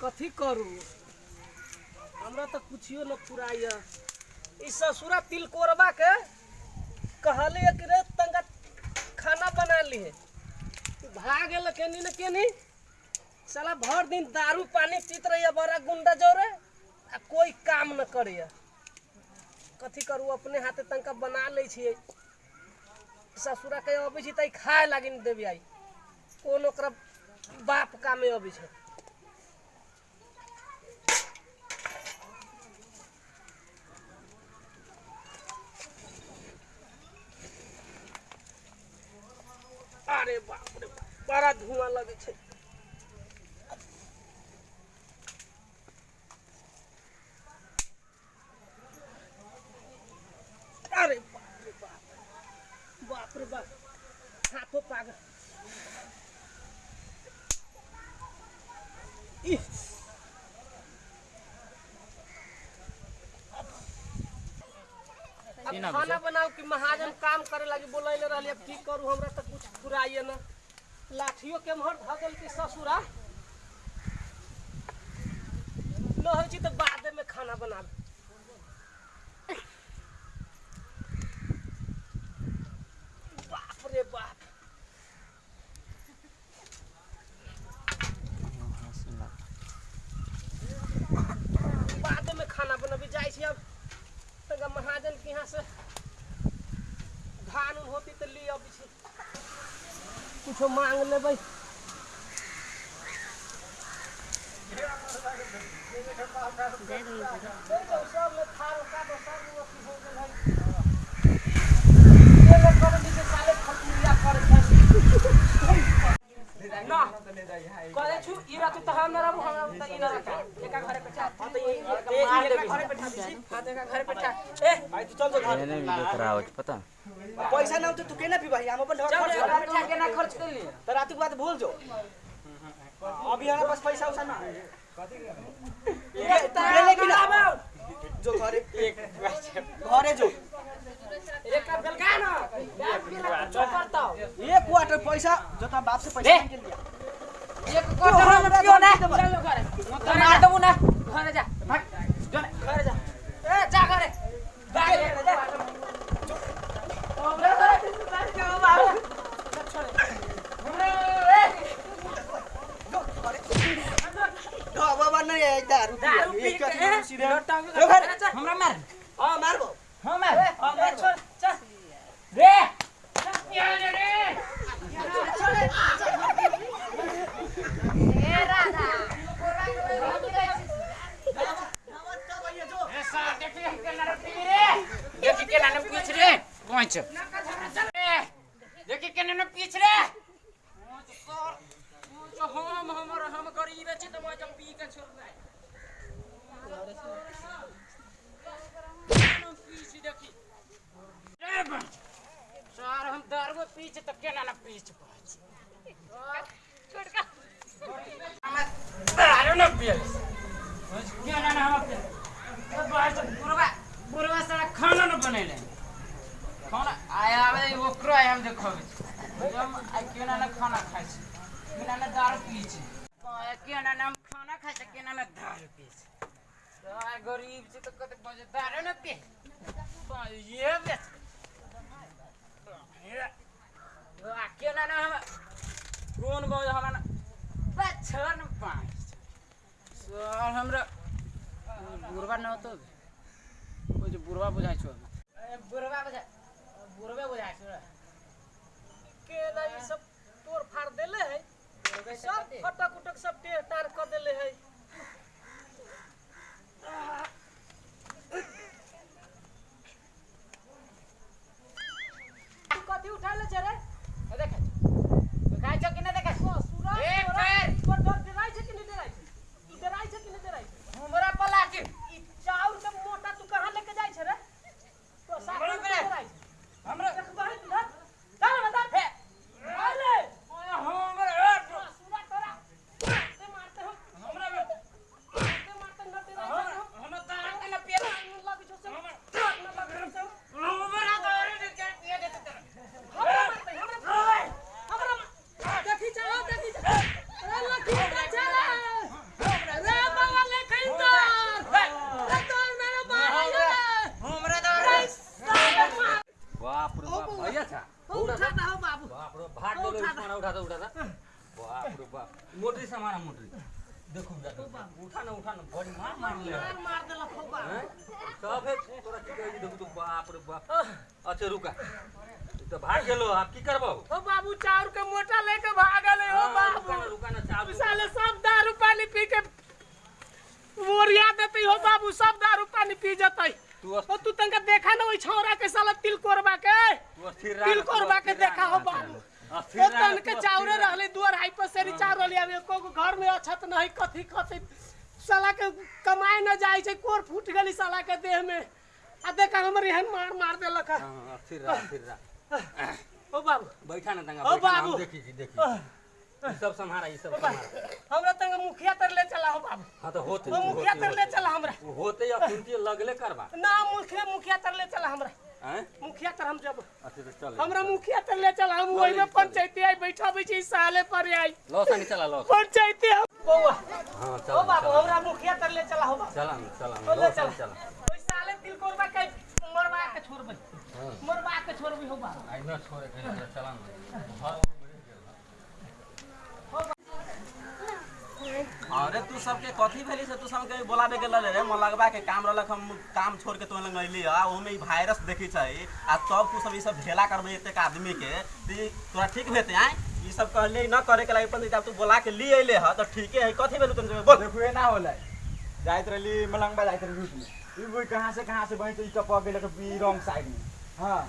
कथी करू? हमरा तो कुछियो न पुराइया। ई ससुरा तिलकोरबा के कहले कि रे तंगा खाना बना लिए भाग गेल केनी न केनी। साला भर दिन दारू पानी पीत रहिया बड़ा गुंडा जोरे, आ कोई काम न करिया। कथी करू, अपने हाथे तंका बना लै ससुरा के अबै छी तऽ खाए लागी न देवी आई कोन ओकरा बाप कामे अबै छै अरे बाप रे बाप बड़ा धुआँ लगे छै अरे बाप रे बाप बाप रे बाप हाथों पागल इह अब खाना बनाओ कि महाजन काम करे लगी बोलने रही अब की करूँ? हमरा तो कुछ फुराइए न। लाठियों के मोहर धगल की ससुरा। न हो तो बाद में खाना बनाबे। यहाँ से धान उन होती तो ले छी कुछो मांग लेबै दे दो, सब ना, कहै छु, ई रात त हम न रहबो, हम त ई न रखा। एका घरे पे। हाँ, त ई- ई- ई- घरे पे दी छी। हाँ, त एका घरे पे ठा। ए, भाई तू चल तो घर मैंने भी देख पता पैसा ना तो तू केना पी हम अपन घर खर्च कर घरे पे के खर्च कर लिए। तो रात के बाद भूल जो अभी हमारे पास पैसा उसा ना है। ये तू ना जो घरे घरे जो एक क्वार्टर पैसा जता बाप से पैसा निकल गया एक क्वार्टर में क्यों ना चलो घर घर मार घर जा घर जा ए जा घर जा हमरा मार देखि के नाम पीछ रे हम हमर हम गरीब छी त म जब पी के छोड़ सर हम दारू पीछ त के नाम पीछ पहुँच दारू न पीछ सारा खाना न बनेले। खाना आया आवे, ओकरो हम देखो केओ ना खाना खाइ छै केओ ना दारू पियै छै केओ खाना खाइ छै केओ ना दारू पियै छै गरीब बजे हमरा पाइ हमरा बुढ़वा न होतो बुढ़वा बुझाइ छौ बुढ़वा बुझाइ बुढ़वे बुझाइ छौ के ना ई सब तोड़ फाड़ दिले है सब फटक उटक सब टेर तार कर देले है कथी उठा ले छे रे देख देखाइ छो कि न देखाइ ससुरा एक तोरा बेर। तोर डर डराइ छै कि नहीं डराइ छै तू डराइ छै कि नहीं डराइ छै हमरा पलाची ई चाउर के मोटा तू कहाँ लेके जाइ छै रे तो साथ हमरा में पे। डराइ छै हमरा देखबही तू ना चल बता हे अरे हमरा ससुरा तोरा मारते मारते हो हमरा मारते मारते न डराइ छै हो हमरा दारू के न पिए लग जो से न लग जो से हमरा दारू के पिए देते तेरा उठा दो उठा दो बाप रे बाप मोटरी समाना मोटरी देखो जा उठा ना उठा ना बड़ी मार मार ले मार मार देलक हो बाबू हैं? सब है तोरा की कही देखो तो बाप रे बाप अच्छा रुका। तो भाग गेलो आप की करबो? हो बाबू चाउर के मोटा लेके भागल है हो बाबू। रुका ना चालू साले सब दारू पानी पी के मोरिया देते हो बाबू सब दारू पानी पी जतई तू ओ तू तंका देखा ना ओइ छौरा के साला तिल कोरबा के? तिल कोरबा के देखा हो बाबू। ओ तन के चाउरे रहले दुआर हाई पर सेरी चाउर रहले अब एको घर में अछत नहीं कथी कथी साला के कमाए न जाई छै कोर फूट गेली साला के देह में आ देखा हमर एहन मार मार देलक है। हाँ, हाँ, ओ बाबू। बैठा ना तंगा ओ बाबू। देखी जी देखी सब संहारा ई सब हमरा तंग मुखिया तर ले चला हो बाबू। हाँ तो होते ओ मुखिया तर ले चला हमरा। होते या कुंती लगले करबा ना मुखिया मुखिया तर ले चला हमरा। हैं? मुखिया तर हम जब अच्छा तो चल। हमरा मुखिया तर ले चला। हम ओइ में पंचायती आई बैठा बैठी साले पर आई। नहीं चला पंचायती बौआ हाँ ओ चल। बाबू हमरा मुखिया तर ले चला हो बाबू। चला चला ओ ले चला। के मरवा के छोड़बै हाँ। मरवा के छोड़बै हो आई न छोड़े कहीं चला अरे तू सबके कथी भेली से? तू सबके बोलाबे के लले रे मन लगबा के काम रहलक हम काम छोड़ के तोन लग अइली आ। ओमे ई वायरस देखी छै आ तब तू सब ई सब ढेला करबे एतेक आदमी के। ती तोरा ठीक भेते आय? ई सब कहले न करे के लागि जब तू बोला के ली अइले ह त ठीके है। कथी भेलू तुम बोल। देखो ये ना होला। जाइत रहली मलंगबा जाइत रहली बुई कहाँ से कहाँ से बही तो ई टपक गेल ई रॉन्ग साइड में। हाँ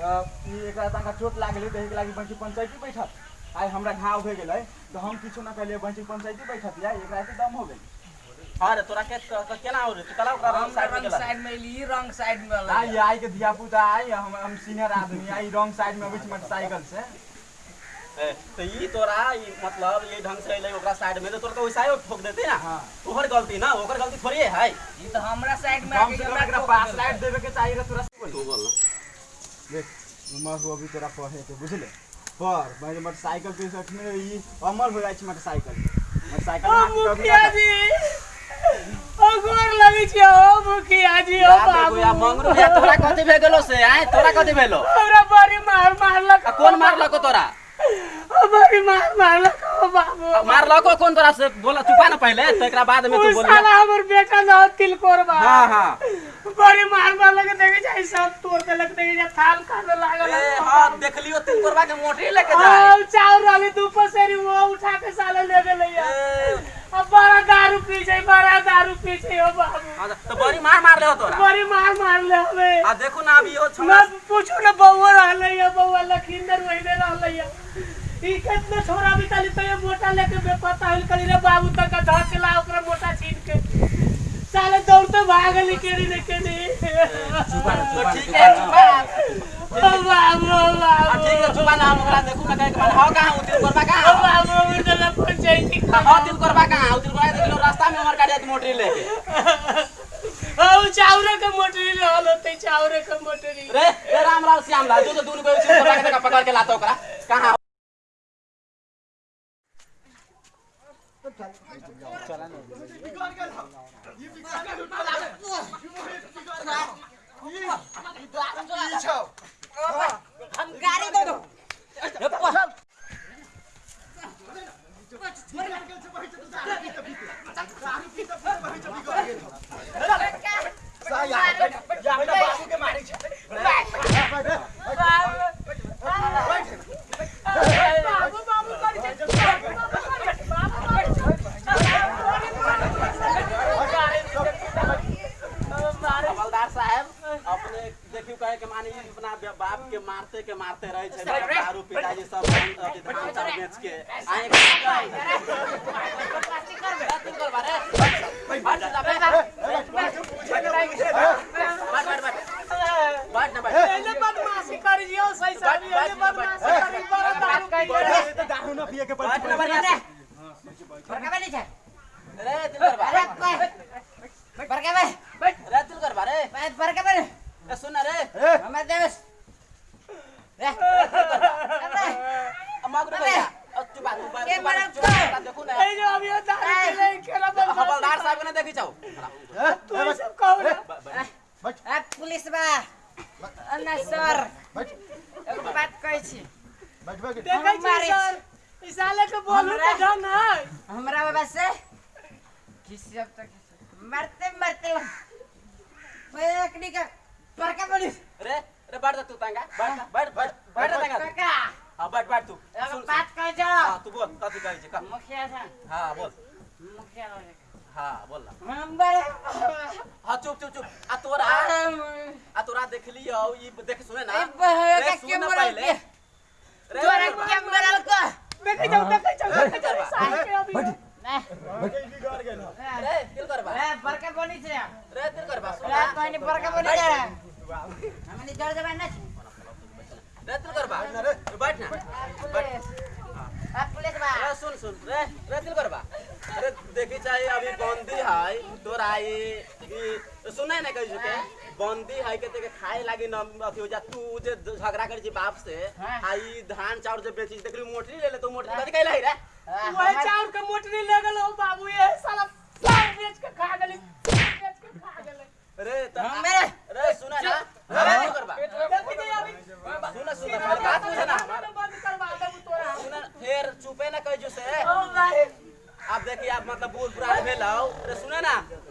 तो ई एकरा तनका चोट लाग गेलै तही के लागि बंची पंचायती बैठत। आइ हमरा घाव भए गेलै तो हम किछो ना कहलिए बंची पंचायती बैठत। या एकरा के दम हो गेल। अरे तोरा के त- त केना हो रे तू कला ओकरा रंग साइड में साइड में ली रंग साइड में आ ये आई के धिया पुता आई हम हम सीनियर आदमी आई रॉन्ग साइड में बीच मोटरसाइकिल से। तो ई तोरा मतलब ये ढंग से अइले ओकरा साइड में तो तोरा तो वैसा ही ठोक देते ना? हाँ। तोहर गलती ना ओकर गलती थोड़ी है। ये तो हमरा साइड में आके हमरा पास लाइट देवे के चाहिए तोरा तू बोल देख उमर हो अभी तोरा पढ़े के बुझले? पर भाई मोटरसाइकिल पे सखने ई अमर हो जाइ मोटरसाइकिल। मोटरसाइकिल में मुखिया जी! ओ गोर लगै ओ मुखिया जी ओ बाबू या मंगरू या तोरा कथी भे गेलो से आय तोरा कथी भेलो? हमरा बड़ी मार मारलक। कौन मारलको तोरा? बड़ी मार मारलक ओ बाबू मारलको कौन तोरा से बोला? चुपा ना पहले तो एकरा बाद में तू बोल साला हमर बेटा न तिल कोरबा हाँ हाँ। बड़ी मार मार मारलक देखे जाय सब तोड़ देलक देखे जाय थाल खाने लागल ए हाँ देख लियो तीन कोरबा के मोटरी लेके जाए आ चाउर रहली दू पसेरी वो उठा के साले ले गेलै अब बड़ा दारू पी छै बड़ा दारू पी छै ओ बाबू हाँ, तो बड़ी मार मार ले हो तोरा। बड़ी मार मारले हमें आ देखो ना अभी ना छोरा। पूछू ना बउआ रहले या बउआ लखींदर वहीने रहले या ई कितना छोरा भी तली तो ये मोटा लेके बेपता होल कली रे बाबू तक का धर के धकेला ओकरा मोटा छीन के। साले दौड़ते भागली केड़ी ने तो ठीक है चुपा ओ बाबू ओ बाबू। ठीक है चुपा ना हम ओकरा देखू ना कहे के हाँ कहाँ उतिल कोरबा ओ बाबू कहाँ बाबू उधर पंचायती हाँ उतिल कोरबा कहाँ? उतिल कोरबा देख लो रास्ता में हमर गाड़ी मोटरी लेके ओ चाउरे के मोटरी ले रहल होते चाउरे के मोटरी। रे रे रामलाल श्यामलाल जो तो दूर पे उतिल कोरबा के पकड़ के लाता ओकरा। कहाँ हम गाड़ी दे दो बाबू बाबू कर हवलदार साहब अपने देखियो कहे के मानी अपना बे- बाप के मारते के मारते रहे छे दारू पिताजी सब हम अभी धान चाउर बेच के आए के बात कर बारे बैठ जा बैठ बैठ बैठ बैठ ना बैठ एने बदमाशी कर जियो सही सही एने बदमाशी करी बड़ा दारू पी के दारू ना पिए के बैठ ना बैठ ना बड़का वाली छै रे तिल कर बारे बड़का वाली रे तिल कर बारे बड़का वाली ए सुन ना रे हमर देश रे अमागरो भैया अब तू बात तू बात के तू बात मरम तू तो? बात देखू ना ए जो अभी ये दारू पी ले खेला बदमाशी हवलदार साहब ने देखी जाओ तू ये सब कहो ना आ पुलिस बा अन्ना सर एगो बात कहै छी बैठ बैठ देखै छी मारै सर इस साले के बोलू के ढंग है हमरा बाबा से किसी अब तक मरते मरते का बैठ जा तू तंगा। बैठ जा, बैठ बैठ बैठ जा तंगा। काका हाँ बैठ बैठ तू। एगो सुन बात कह जा। हाँ तू बोल कथी कहै छै कह। मुखिया था हाँ बोल। मुखिया हाँ बोल नंबर। हाँ चुप चुप चुप। आ तोरा आ। तोरा देखली हौ ई देख सुने ना। रे सुन के पहले। रे तोरा के मरल का देखे जाओ देखे जाओ देखे जाओ साले के अभी ना बिगड़ गेल हौ। रे दिल करबा ए बड़का बनी छे रे दिल करबा रे ना कोई बनी छे हमनी जड़ जबान ना रे दिल करबा बैठ ना। पुलिस पुलिस बा रे सुन सुन। रे रे दिल करबा अरे देखी चाहिए अभी बंदी है तोरा ई ई ना कहि के बंदी है के तेके खाए लागी न अथी हो जा तू जे झगड़ा करी बाप से हाँ। आई धान चाउर जे बेची देखली मोटरी ले ले तो मोटरी कथी कहला रे? वही चाउर के मोटरी ले गेल हो बाबू ये साला साल बेच के खा गेली बेच के खा गेले। रे त मेरे रे सुना ना। रे नहीं करबा जल्दी जाइए अभी सुना सुना बात सुना। ना बंद करवा देबू तोरा। सुना फिर चुपे ना कहिजो से। ओ भाई। अब देखिए आप मतलब बूढ़ पुरान भेल हौ। अरे सुने ना। अरे अरे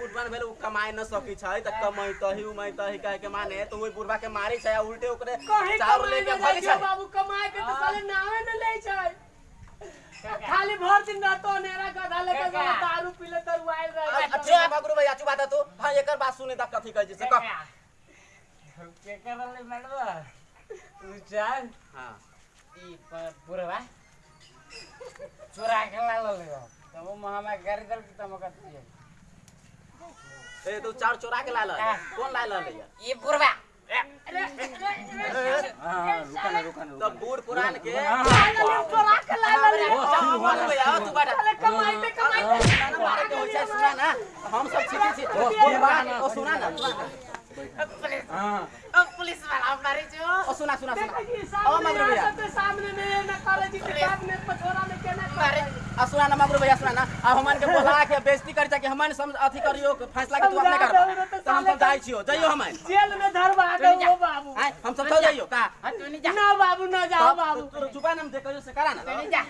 ना अब बूढ़ भेल उ कमाए न सकी छै त कमाई तही उमाई तही कहे के माने तो ओई बुढ़वा के मारी छै उल्टे ओकरे कहीं चाउर लेके न भागी छै। बाबू कमाए के तो साले नावे न ले छै। खाली भर दिन रहतो नेरा गधा लेके दारू पी ले दरुआइल रहे। अच्छा मगरू भैया चुप बात तू। हाँ एकर बात सुने त कथी कहै छै से कह। के करले मैडम तू चल हाँ। ई पुरवा चोरा के ला लो तब वो हमें गाड़ी दल की तम करती है ए तू चाउर चोरा के लाल हाँ। कौन लाल ले ये? पुरवा हाँ हाँ रुका ना रुका ना तो बूढ़ पुरान के चोरा के ला ले तू बाटा कमाई पे कमाई ना मारे के होय छै सुना ना। हम सब छिटी छी ओ सुना ना। पुलिस हाँ। ओ पुलिस वाला मारी जो। ओ सुना सुना सुना। ओ सामने मगरू भैया सामने में न करे जी में पछोरा में केना करे आ सुना ना मगरू भैया सुना ना। अब हमन के बोला के बेइज्जती करी कि हमन सम अथी करियो फैसला के तू अपने कर तो हम सब जाई छियो। जइयो हमन। जेल में धरवा दो ओ बाबू। हम सब चल जाइयो। का? हाँ तू नहीं जा। ना बाबू ना जाओ बाबू। तू चुपा ना दे से करा ना। नहीं जा।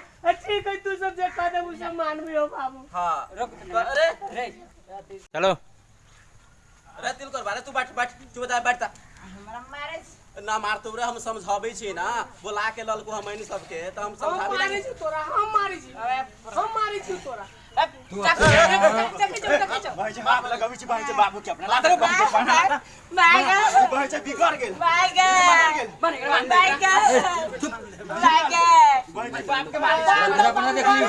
ठीक है तू सब जे कह दे उसे मान भी हो बाबू। हाँ रुक अरे रे चलो। अरे दिल कर बारे तू बैठ बैठ। चुप जा बैठ जा। हमारा मारे ना मार तू रे हम समझाबै छी ना। बोला के ललको हमन सबके त हम हम समझाबै मारी लागी छी तोरा हम मारी छी। हम मारी छी तोरा। तू बाप लगाबै छी चाहिँ बाबु के अपना चाहिँ पढ्न लादर बाइगा भाइ चाहिँ बिगड़ गेल। बाइगा बाइगा बाइगा भाइ चाहिँ बाप। के जरा अपना देख लियो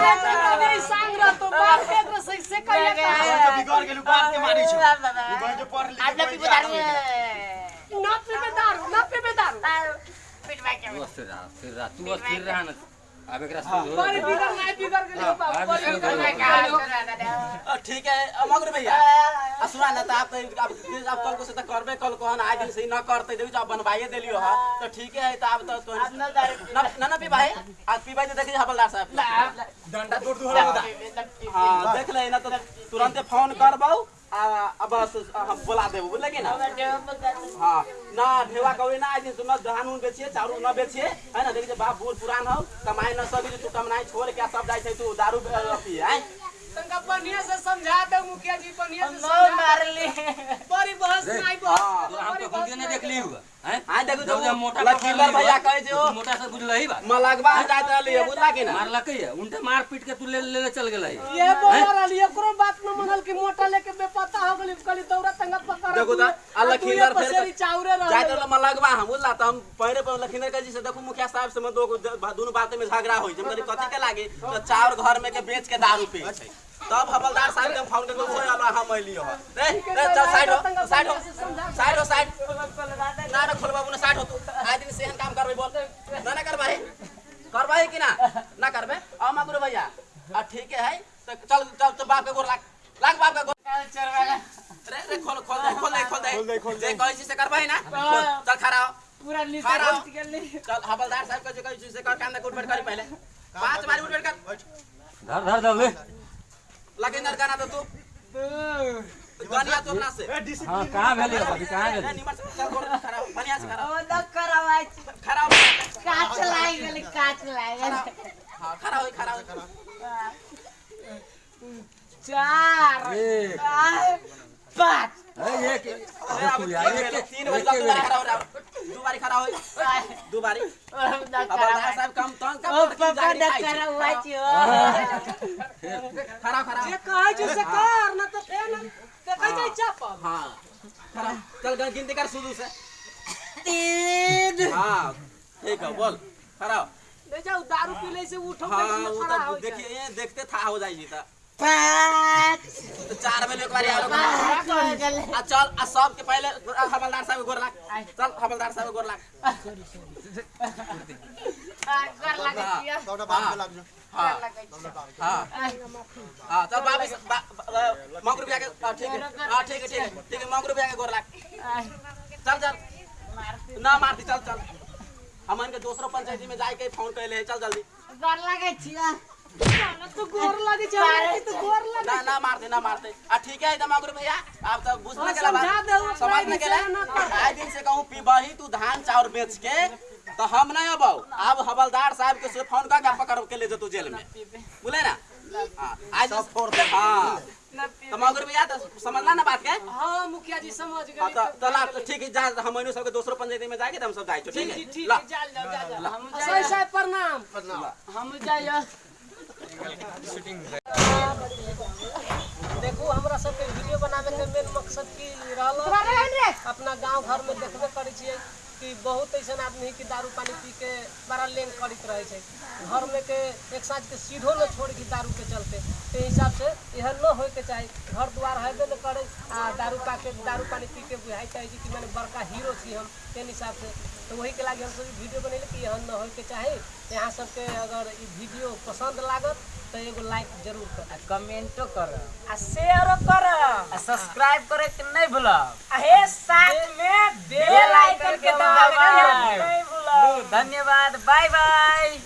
नहीं सांग रहा तो बाप के एकरा से से चाहिँ बिगड़ गेल बाप के मारै छ। आपने भी बता रहे ना पीबे दारू ना पीबे दारू पिट बाइक तू अस्थिर रहा अस्थिर रहा तू अस्थिर रहा ना अब एकरा सुन बड़ी बिगड़ नहीं बिगड़ गेली हो बाबू बड़ी बिगड़ नहीं गेली अ, ठीक है अ, भैया। सुना ना त आप त अब अब कल को से त करबे कल को ना दिन से ही न करते देखि अब बनवाइए देलियो ह। तो ठीक है त अब त तो ना ना ना पी भाई आज पी भाई तो देखिए हवलदार साहब। डन्डा तोड दु हाँ देख ले ना तो तुरंत फ़ोन करबौ आ अब बस हम बोला देबो बुझले कि ना? हाँ ना ढेवा कौड़ी ना आज तू न धान उन बेचिए चाउर न बेचिए है ना? देखिए बाप बूढ़ पुरान हो कमाई न सकी तू कमाई छोड़ के सब जाए छै तू दारू पी है? तंका बढ़िया से समझा दे मुखिया जी बढ़िया से समझा मार ली बड़ी बहस नहीं हाँ, बहस हम तो खुद ने देख ली हुआ हैं? हाँ देखो जब जब मोटा भैया कहे जो मोटा से बुझल ही बा मलगवा हम जात रहली है बुझला कि ना? है उनटे मार पीट के तू ले ले ले चल गेलै ये बोल रही एकरो बात न मनल कि मोटा लेके बेपता हो गली कली दौड़ा तंगा पकड़ देखो त आ फेर चाउरे जात रह रहल मलगवा हम बुझला त हम पहले पर लखींदर के जी से देखो मुखिया साहब से में दो दोनों बात में झगड़ा होई जब करी कथी के लागी? तो चाउर घर में के बेच के दारू पी छै। तब हवलदार साहब के हम फ़ोन करके ओए अल्लाह हम ह। रे रे चल साइड हो साइड हो साइड हो साइड ना ना खोल बाबू ना साइड हो तू। आज दिन सेहन काम करबे बोल ना ना करबाई करबाई कि ना? ना करबे? आ मगरू भैया। आ ठीक है तो चल चल तो बाप के गोर लाग लाग बाप के गोर। चल रे रे खोल खोल दे खोल दे खोल दे। खोल दे, खोल दे। जे कहै छी से करबाई ना? खोल, चल खड़ा हो। पूरा नीचे हो। घुस गेली चल हवलदार साहब के जो कहै छी से कर काम उठ बैठ करी पहले। पाँच बार उठ कर। धर धर धर ले। लगिंदर गाना तो तू। गानिया तो अपना से। हाँ कहाँ भेली अभी कहाँ गेली निमर से चल गोर खड़ा बढ़िया से खड़ा ओ करवाई खड़ा हो। का काच गेल काच लाग गेल हाँ खड़ा होई खड़ा होई चार एक। पाँच एक अरे अब तीन हो रहा दो बारी खड़ा होई दो बारी अब हवलदार साहब कम तंग का की खाई करा छी। हुआ छियो खड़ा खड़ा जे कहै छै से कर न तऽ फेर न हाँ। चल गिनती कर शुरू से। तीन हाँ। ठीक है बोल हो। ले जाओ दारू पी ले से उठो हाँ वो तो देखिए ये देखते था हो जाएगी तो। पाँच। तो चार में एक बार आ हो आ चल आ सब के पहले हवलदार साहब गोर लाग। चल हवलदार साहब गोर के गोर लाग कर लगे छियो हाँ। हाँ। हाँ चल वापिस मौक रुपया के ठीक है। हाँ ठीक है ठीक है। ठीक है मौक रुपया के गोर लाग। चल चल। ना मारती चल चल। हमन के दूसरो पंचायती में जाके फ़ोन कैले है चल जल्दी। कर लगे छियो तो गोर लगे छै तो गोर लगे ना ना मारते ना मारते। आ ठीक है एकदम मगरू भैया आप तो हाँ, न गेला समझा समझ न कर। आए दिन से कहूँ पीबही तू धान चाउर बेच के तो हम नहीं अबौ अब हवलदार साहब के से फ़ोन करके पकड़ के ले जतू जेल में बोले ना? हाँ, आज फोड़ दे। हाँ। तो मगरू भैया तो समझला ना बात के? हाँ मुखिया जी समझ हाँ गए तो चला तो ठीक है जा हम इन्हों सबके दूसरो पंचायती में जाके तो हम सब जाए ठीक है। ठीक है जाल जाओ जा जाओ हम सही सही प्रणाम। हम जाइयो देखो हमरा सबके वीडियो बनावे के मेन मकसद की रहल अपना गाँव घर में देखबे करै छियै। कि बहुत ऐसन आदमी है कि दारू पानी पी के बड़ा लेन करैत रहे घर में के एक साँझ के सीधो न छोड़ के दारू के चलते। ते हिसाब से यह न होय के चाही। घर द्वार हेबे न करे आ दारू पा के, दारू पानी पी के बुझाई चाहे कि मैंने बड़का हीरो छी हम, तेन हिसाब से। तो वही के लागे हम सब वीडियो बनेले कि यह न होय के चाही। यहाँ सबके अगर वीडियो पसंद लागत तो एगो लाइक ज़रूर कर। कमेंटो कर। आ शेयर कर। आ सब्सक्राइब करे के नहीं भूल आ हे साथ में बेल आइकन के दबावे के नहीं भूल धन्यवाद बाय बाय